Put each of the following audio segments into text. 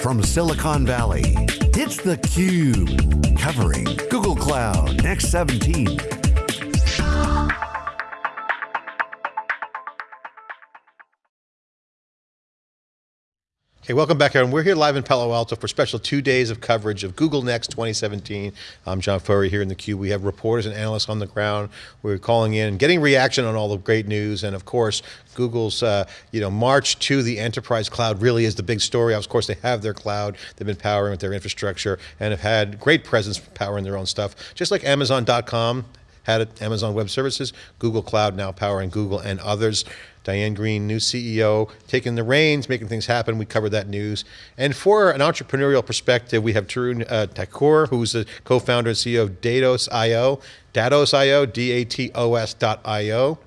from Silicon Valley, it's theCUBE, covering Google Cloud Next 17. Okay, welcome back everyone. We're here live in Palo Alto for special two days of coverage of Google Next 2017. I'm John Furrier here in the Cube. We have reporters and analysts on the ground. We're calling in, getting reaction on all the great news, and of course, Google's uh, you know march to the enterprise cloud really is the big story. Of course, they have their cloud, they've been powering with their infrastructure, and have had great presence powering their own stuff. Just like Amazon.com had it, Amazon Web Services, Google Cloud now powering Google and others. Diane Greene, new CEO, taking the reins, making things happen. We covered that news. And for an entrepreneurial perspective, we have Tarun uh, who's the co-founder and CEO of Datos.io, Datos.io, D-A-T-O-S.io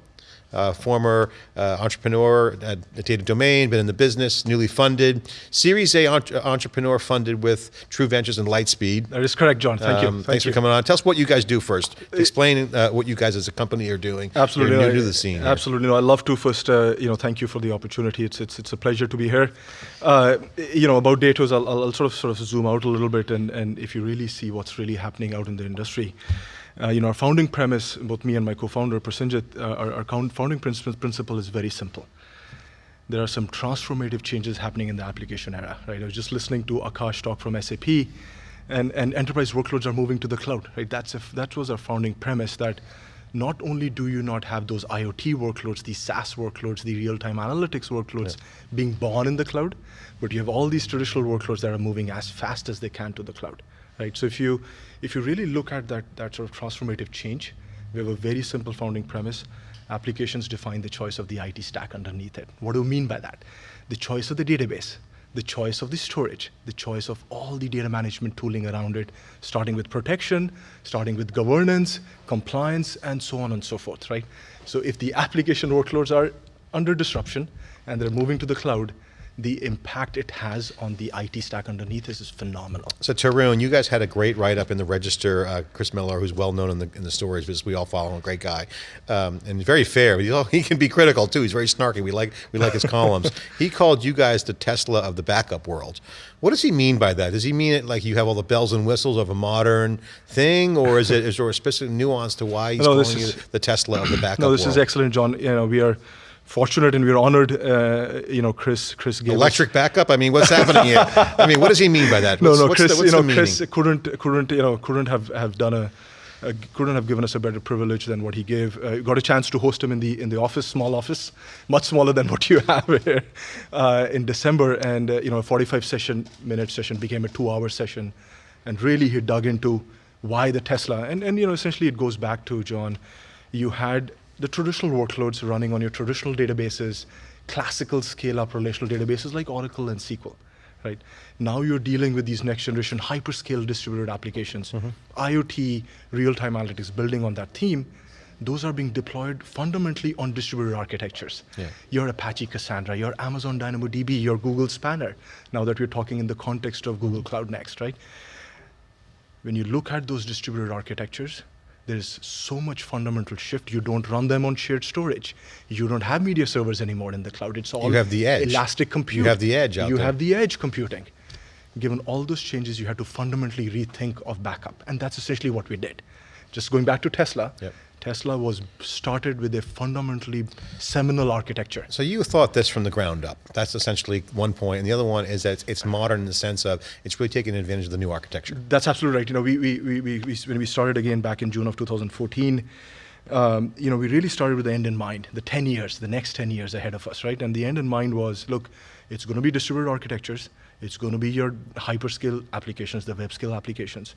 uh, former uh, entrepreneur at Data Domain, been in the business, newly funded. Series A entre entrepreneur funded with True Ventures and Lightspeed. That is correct, John. Thank um, you. Thank thanks you. for coming on. Tell us what you guys do first. Explain uh, what you guys as a company are doing. Absolutely. You're new to the scene. Absolutely. No, I'd love to first, uh, you know, thank you for the opportunity. It's, it's, it's a pleasure to be here. Uh, you know, about Datos, I'll, I'll sort of sort of zoom out a little bit and, and if you really see what's really happening out in the industry. Uh, you know, our founding premise, both me and my co-founder, Prasenjit, uh, our, our founding principle is very simple. There are some transformative changes happening in the application era, right? I was just listening to Akash talk from SAP, and, and enterprise workloads are moving to the cloud, right? That's if, that was our founding premise that not only do you not have those IoT workloads, these SaaS workloads, the real-time analytics workloads yeah. being born in the cloud, but you have all these traditional workloads that are moving as fast as they can to the cloud right? So if you, if you really look at that, that sort of transformative change, we have a very simple founding premise. Applications define the choice of the IT stack underneath it. What do we mean by that? The choice of the database, the choice of the storage, the choice of all the data management tooling around it, starting with protection, starting with governance, compliance, and so on and so forth, right? So if the application workloads are under disruption and they're moving to the cloud, the impact it has on the IT stack underneath is, is phenomenal. So Tarun, you guys had a great write-up in the Register. Uh, Chris Mellor, who's well known in the in the stories because we all follow him, a great guy, um, and very fair. But he can be critical too. He's very snarky. We like we like his columns. He called you guys the Tesla of the backup world. What does he mean by that? Does he mean it like you have all the bells and whistles of a modern thing, or is it is there a specific nuance to why he's no, calling is, you the Tesla of the backup? World? No, this world? is excellent, John. You know, we are fortunate and we're honored. Uh, you know, Chris, Chris gave electric us. backup. I mean, what's happening here? I mean, what does he mean by that? What's, no, no, Chris. The, you know, Chris couldn't, couldn't, you know, couldn't have have done a. Uh, couldn't have given us a better privilege than what he gave. Uh, got a chance to host him in the in the office, small office, much smaller than what you have here, uh, in December. And uh, you know, a 45 session minute session became a two-hour session, and really he dug into why the Tesla. And and you know, essentially it goes back to John. You had the traditional workloads running on your traditional databases, classical scale-up relational databases like Oracle and SQL, right? Now you're dealing with these next generation hyperscale distributed applications, mm -hmm. IoT, real-time analytics building on that theme, those are being deployed fundamentally on distributed architectures. Yeah. Your Apache Cassandra, your Amazon DynamoDB, your Google Spanner, now that we're talking in the context of Google Cloud Next, right? When you look at those distributed architectures, there's so much fundamental shift. You don't run them on shared storage. You don't have media servers anymore in the cloud. It's all you have the edge. elastic compute. You have the edge You there. have the edge computing. Given all those changes, you had to fundamentally rethink of backup. And that's essentially what we did. Just going back to Tesla, yep. Tesla was started with a fundamentally seminal architecture. So you thought this from the ground up. That's essentially one point. And the other one is that it's, it's modern in the sense of it's really taking advantage of the new architecture. That's absolutely right. You know, we, we, we, we, we when we started again back in June of 2014, um, you know, we really started with the end in mind, the 10 years, the next 10 years ahead of us, right? And the end in mind was, look, it's going to be distributed architectures. It's going to be your hyperscale applications, the web scale applications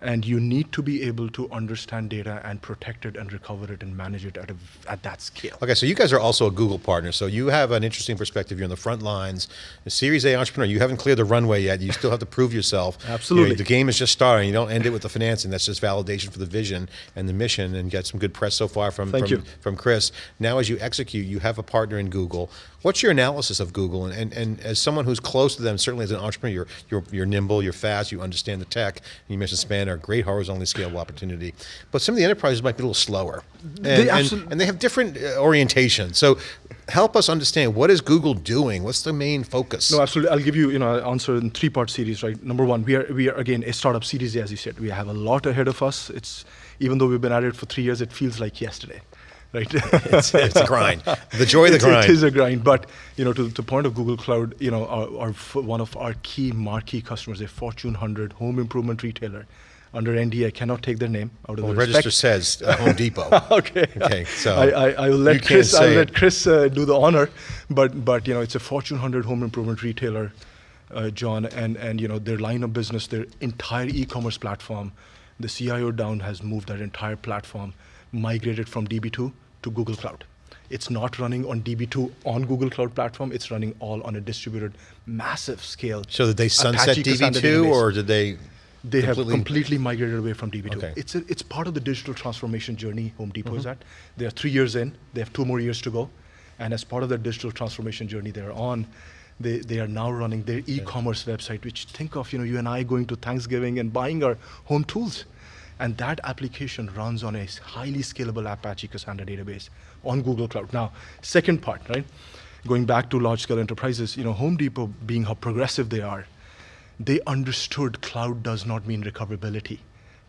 and you need to be able to understand data and protect it and recover it and manage it at, a, at that scale. Okay, so you guys are also a Google partner, so you have an interesting perspective. You're on the front lines. A Series A entrepreneur, you haven't cleared the runway yet. You still have to prove yourself. Absolutely. You know, the game is just starting. You don't end it with the financing. That's just validation for the vision and the mission and get some good press so far from, Thank from, you. from Chris. Now as you execute, you have a partner in Google. What's your analysis of Google? And, and, and as someone who's close to them, certainly as an entrepreneur, you're, you're, you're nimble, you're fast, you understand the tech. You mentioned Spanner are great horizontally scalable opportunity. But some of the enterprises might be a little slower. And, They and, and they have different uh, orientation. So help us understand, what is Google doing? What's the main focus? No, absolutely. I'll give you, you know, an answer in three-part series, right? Number one, we are, we are again a startup series, as you said. We have a lot ahead of us. It's even though we've been at it for three years, it feels like yesterday, right? it's, it's a grind. The joy of the grind. It is a grind, but you know, to the point of Google Cloud, you know, our, our one of our key marquee customers, a Fortune 100 home improvement retailer, under NDA, I cannot take their name out of well, the the register says uh, Home Depot. okay. Okay, so I, I, I will let Chris. I'll let. Chris uh, do the honor, but but you know, it's a Fortune 100 home improvement retailer, uh, John, and and you know their line of business, their entire e-commerce platform, the CIO down has moved that entire platform, migrated from DB2 to Google Cloud. It's not running on DB2 on Google Cloud platform. It's running all on a distributed, massive scale. So did they sunset Apache DB2 or did they They have completely- completely migrated away from DB2. Okay. It's, a, it's part of the digital transformation journey Home Depot is Mm-hmm. at. They are three years in, they have two more years to go. And as part of their digital transformation journey they're on, they, they are now running their e-commerce website, which think of you know you and I going to Thanksgiving and buying our home tools. And that application runs on a highly scalable Apache Cassandra database on Google Cloud. Now, second part, right? Going back to large scale enterprises, you know, Home Depot being how progressive they are, they understood cloud does not mean recoverability.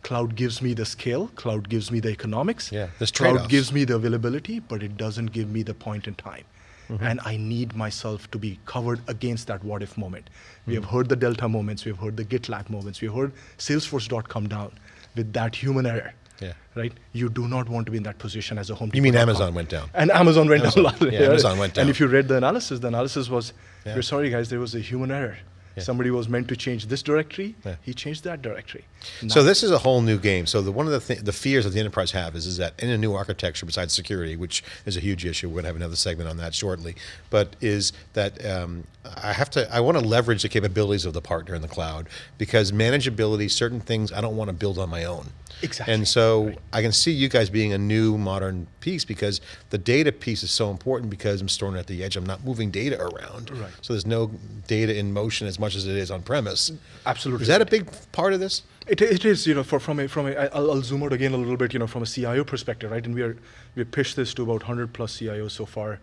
Cloud gives me the scale, cloud gives me the economics, Yeah, cloud gives me the availability, but it doesn't give me the point in time. Mm-hmm. And I need myself to be covered against that what if moment. We Mm-hmm. have heard the Delta moments, we have heard the GitLab moments, we have heard Salesforce.com down with that human error. Yeah. Right? You do not want to be in that position as a home You mean. Amazon went down? And Amazon went Amazon- down yeah, Amazon went down. And if you read the analysis, the analysis was, Yeah. we're sorry guys, there was a human error. Yeah. Somebody was meant to change this directory, Yeah. he changed that directory. So this is a whole new game. So the, one of the th- the fears that the enterprise have is, is that in a new architecture, besides security, which is a huge issue, we're going to have another segment on that shortly, but is that um, I have to, I want to leverage the capabilities of the partner in the cloud because manageability, certain things I don't want to build on my own. Exactly. And so I can see you guys being a new modern piece because the data piece is so important because I'm storing it at the edge. I'm not moving data around. Right. So there's no data in motion as much as it is on premise. Absolutely Is that a big part of this? It, it is, you know, for, from a, from a, I'll, I'll zoom out again a little bit, you know, from a CIO perspective, right? And we are, we pitched this to about 100 plus CIOs so far.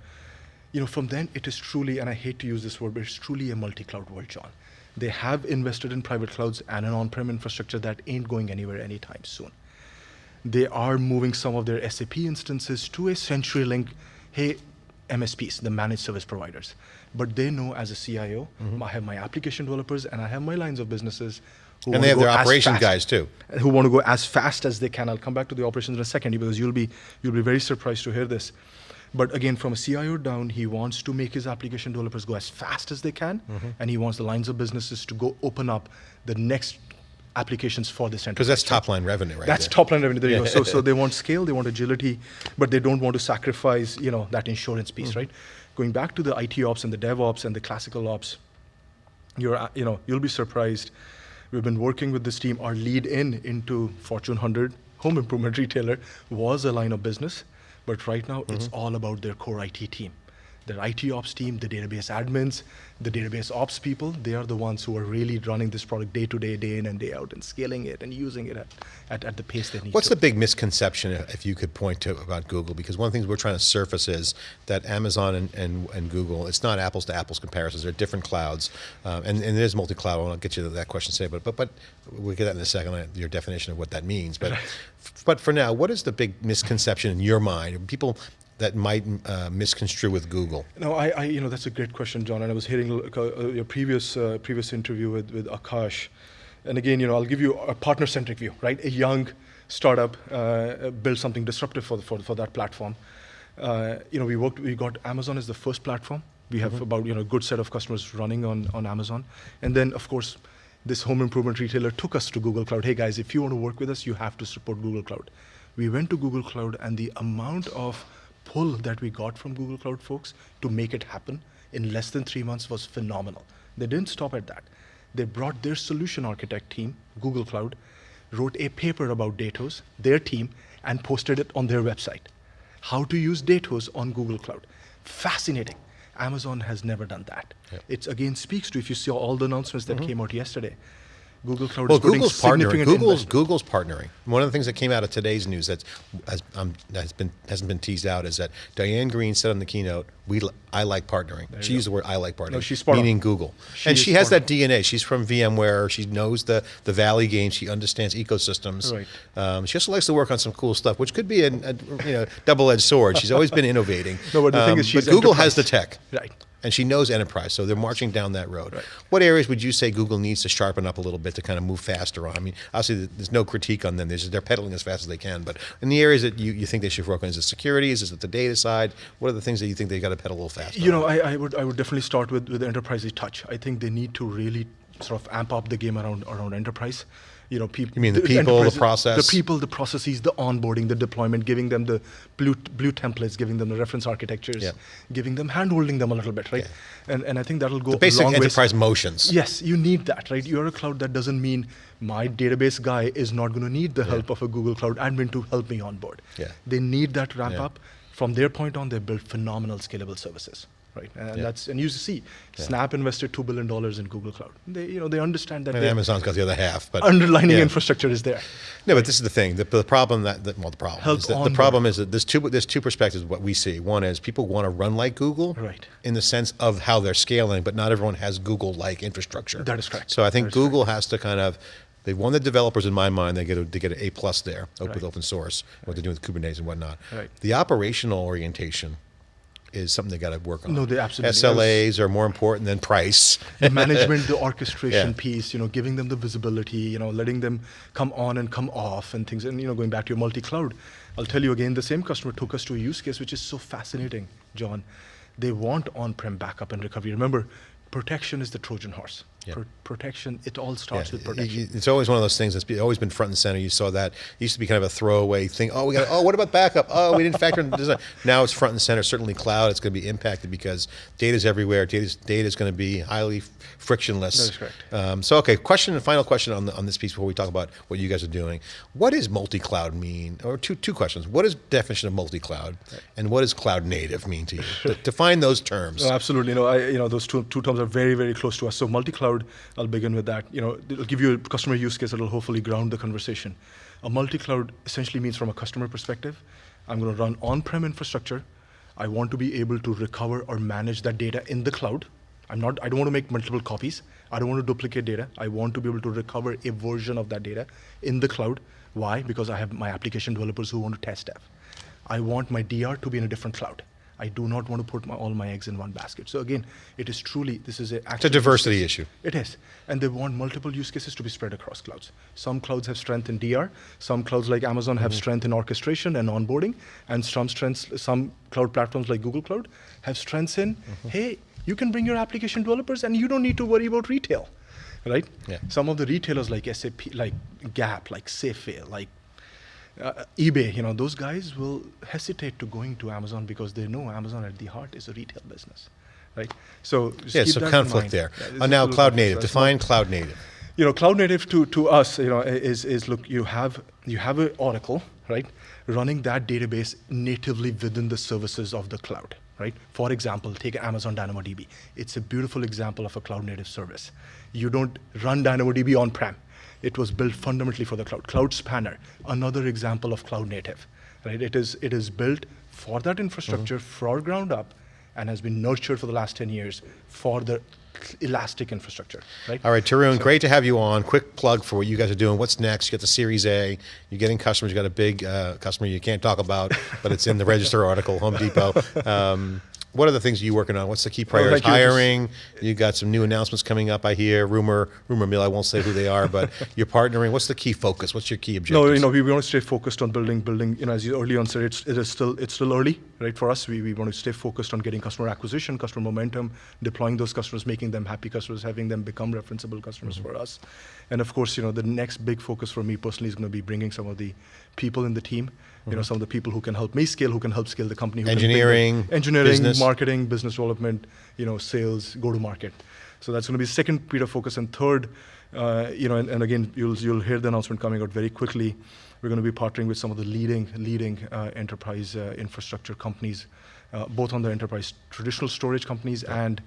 You know, from then it is truly, and I hate to use this word, but it's truly a multi-cloud world, John. They have invested in private clouds and an on-prem infrastructure that ain't going anywhere anytime soon. They are moving some of their SAP instances to a CenturyLink, hey, MSPs, the managed service providers. But they know as a CIO, mm-hmm. I have my application developers and I have my lines of businesses. who And they have their as operation fast- guys too. Who want to go as fast as they can. I'll come back to the operations in a second because you'll be you'll be very surprised to hear this. But again, from a CIO down, he wants to make his application developers go as fast as they can, Mm-hmm. and he wants the lines of businesses to go open up the next applications for this Because that's top line revenue, right? that's there. top line revenue. There you go. So, so they want scale, they want agility, but they don't want to sacrifice, you know, that insurance piece, Mm-hmm. right? Going back to the IT ops and the DevOps and the classical ops, you're, uh, you know, you'll be surprised. We've been working with this team. Our lead in into Fortune 100 home improvement retailer was a line of business, but right now it's mm-hmm. all about their core IT team. Their IT ops team, the database admins, the database ops people, they are the ones who are really running this product day to day, day in and day out, and scaling it and using it at, at, at the pace they need What's to. the big misconception, if if you could point to, about Google? Because one of the things we're trying to surface is that Amazon and, and, and Google, it's not apples to apples comparisons. They're different clouds, um, and, and it is multi-cloud. I'll get you to that question today, but but but we'll get that in a second. uh, Your definition of what that means, but but for now, what is the big misconception in your mind? People that might uh, misconstrue with Google. No, I, I, you know, that's a great question, John. And I was hearing uh, uh, your previous uh, previous interview with, with Akash, and again, you know, I'll give you a partner-centric view, right? A young startup uh, built something disruptive for, the, for for that platform. Uh, you know, we worked, we got Amazon as the first platform. We have about you know a good set of customers running on on Amazon, and then of course. This home improvement retailer took us to Google Cloud. Hey guys, if you want to work with us, you have to support Google Cloud. We went to Google Cloud, and the amount of pull that we got from Google Cloud folks to make it happen in less than three months was phenomenal. They didn't stop at that. They brought their solution architect team, Google Cloud, wrote a paper about Datos, their team, and posted it on their website. How to use Datos on Google Cloud. Fascinating. Amazon has never done that. Yep. It again speaks to if you saw all the announcements that mm-hmm. came out yesterday. Google Cloud Well, is Google's partnering. Google's. Google's partnering. One of the things that came out of today's news that's has, um, has been hasn't been teased out is that Diane Greene said on the keynote, "We I like partnering." She used the word "I like partnering," she's spot on. meaning Google, She and she has that DNA. She's from VMware. She knows the the Valley game. She understands ecosystems. Right. Um, she also likes to work on some cool stuff, which could be a, a you know double edged sword. She's always been innovating. No, but the thing Um, is she's but Google has the tech. Right. And she knows enterprise, so they're marching down that road. Right. What areas would you say Google needs to sharpen up a little bit to kind of move faster on? I mean, obviously, there's no critique on them. They're pedaling as fast as they can. But in the areas that you, you think they should work on, is it security? Is it the data side? What are the things that you think they've got to pedal a little faster? You know, I, I would I would definitely start with with enterprise touch. I think they need to really sort of amp up the game around around enterprise. You know, people. You mean the people, the process? the people, the processes, the onboarding, the deployment, giving them the blue blue templates, giving them the reference architectures, Yeah. giving them handholding them a little bit, right? And and I think that'll go the basic a long ways. enterprise motions. Yes, you need that, right? You're a cloud that doesn't mean my database guy is not going to need the help of a Google Cloud admin to help me onboard. Yeah. They need that ramp Yeah. up. From their point on, they build phenomenal scalable services, right? And Yeah. that's and you see, Snap invested two billion dollars in Google Cloud. They you know they understand that And Amazon's got the other half. But underlining yeah. infrastructure is there. No, but this is the thing. The, the problem that, that well, the problem Help is that the problem is that there's two there's two perspectives what we see. One is people want to run like Google, Right. In the sense of how they're scaling, but not everyone has Google-like infrastructure. That is correct. So I think Google has to kind of. They won the developers in my mind. They get a, they get an A plus there open with open source, what they're doing with Kubernetes and whatnot. Right. The operational orientation is something they got to work on. No, they absolutely- SLAs are more important than price. the management, the orchestration Yeah. piece, you know, giving them the visibility, you know, letting them come on and come off and things. And, you know, going back to your multi-cloud, I'll tell you again, the same customer took us to a use case which is so fascinating, John. They want on-prem backup and recovery. Remember, protection is the Trojan horse. Yeah. Pro- protection, it all starts with protection. It's always one of those things that's be, always been front and center. You saw that. It used to be kind of a throwaway thing. Oh, we got. Oh, what about backup? Oh, we didn't factor in design. Now it's front and center. Certainly, cloud. It's going to be impacted because data's everywhere. Data's data is going to be highly frictionless. That is correct. Um, so, okay. Question and final question on the, on this piece before we talk about what you guys are doing. What does multi-cloud mean? Or two two questions. What is definition of multi-cloud, and what does cloud native mean to you? De- define those terms. No, absolutely. You know, I, you know, those two, two terms are very, very close to us. So multi-cloud, I'll begin with that. You know, it'll give you a customer use case that'll hopefully ground the conversation. A multi-cloud essentially means from a customer perspective, I'm going to run on-prem infrastructure. I want to be able to recover or manage that data in the cloud. I'm not, I don't want to make multiple copies. I don't want to duplicate data. I want to be able to recover a version of that data in the cloud. Why? Because I have my application developers who want to test dev. I want my DR to be in a different cloud. I do not want to put my, all my eggs in one basket. So again, it is truly this is a It's a diversity issue. It is, and they want multiple use cases to be spread across clouds. Some clouds have strength in DR. Some clouds like Amazon have mm-hmm. strength in orchestration and onboarding, and some strengths, some cloud platforms like Google Cloud have strengths in. Mm-hmm. Hey, you can bring your application developers, and you don't need to worry about retail, right? Yeah. Some of the retailers like SAP, like Gap, like Safeway, like uh, eBay, you know, those guys will hesitate to going to Amazon because they know Amazon at the heart is a retail business, right? So yeah, so conflict there. Yeah, Uh, now, cloud native. Define cloud native. you know, cloud native to, to us, you know, is, is look, you have you have an Oracle, right, running that database natively within the services of the cloud, right? For example, take Amazon DynamoDB. It's a beautiful example of a cloud native service. You don't run DynamoDB on-prem. It was built fundamentally for the cloud. Cloud Spanner, another example of cloud native, right? It is it is built for that infrastructure for ground up, and has been nurtured for the last 10 years for the elastic infrastructure, right? All right, Tarun, great to have you on. Quick plug for what you guys are doing. What's next? You got the Series A. You're getting customers. You got a big uh, customer you can't talk about, but it's in the Register article, Home Depot. Um, what are the things you're working on? What's the key priorities? Just- Hiring. You got some new announcements coming up. I hear rumor, rumor mill. I won't say who they are, but you're partnering. What's the key focus? What's your key objective? No, you know, we want to stay focused on building, building. You know, as you early on said, it's, it is still, it's still early, right? For us, we, we want to stay focused on getting customer acquisition, customer momentum, deploying those customers, making them happy customers, having them become referenceable customers Mm-hmm. for us. And of course, you know, the next big focus for me personally is going to be bringing some of the people in the team. You know, some of the people who can help me scale, who can help scale the company. who can bring the- Mm-hmm. Engineering, engineering, business. marketing, business development, you know, sales, go to market. So that's going to be second period of focus. And third, uh, you know, and, and again, you'll you'll hear the announcement coming out very quickly. We're going to be partnering with some of the leading leading uh, enterprise uh, infrastructure companies, uh, both on the enterprise traditional storage companies and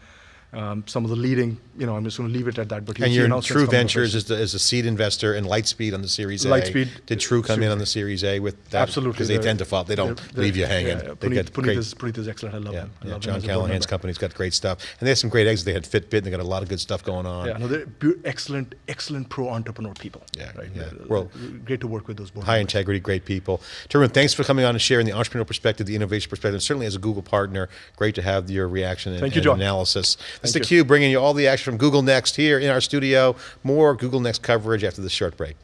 Um, some of the leading, you know, I'm just going to leave it at that. But And in True Ventures is, the, is a seed investor in Lightspeed on the Series A. Lightspeed, Did True come in on the Series A with that? Absolutely, Because they tend to fall. They don't they're- they're- leave you hanging. Yeah, yeah. They Puneet, get Puneet great- is, Puneet is excellent. I love Yeah, him. I yeah. love John Callaghan's company's got great stuff, and they had some great exits. They had Fitbit, and they got a lot of good stuff going on. Yeah, no, they're excellent, excellent pro entrepreneur people. Yeah, right. yeah. They're- Well, great to work with those board High members. integrity, great people. Tarun, thanks for coming on and sharing the entrepreneurial perspective, the innovation perspective, and certainly as a Google partner, great to have your reaction and, Thank you, and John. analysis. Is Thank theCUBE bringing you all the action from Google Next here in our studio. More Google Next coverage after this short break.